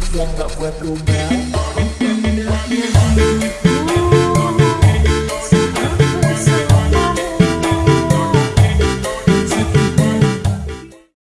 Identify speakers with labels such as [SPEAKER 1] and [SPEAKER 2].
[SPEAKER 1] you from that weapon now.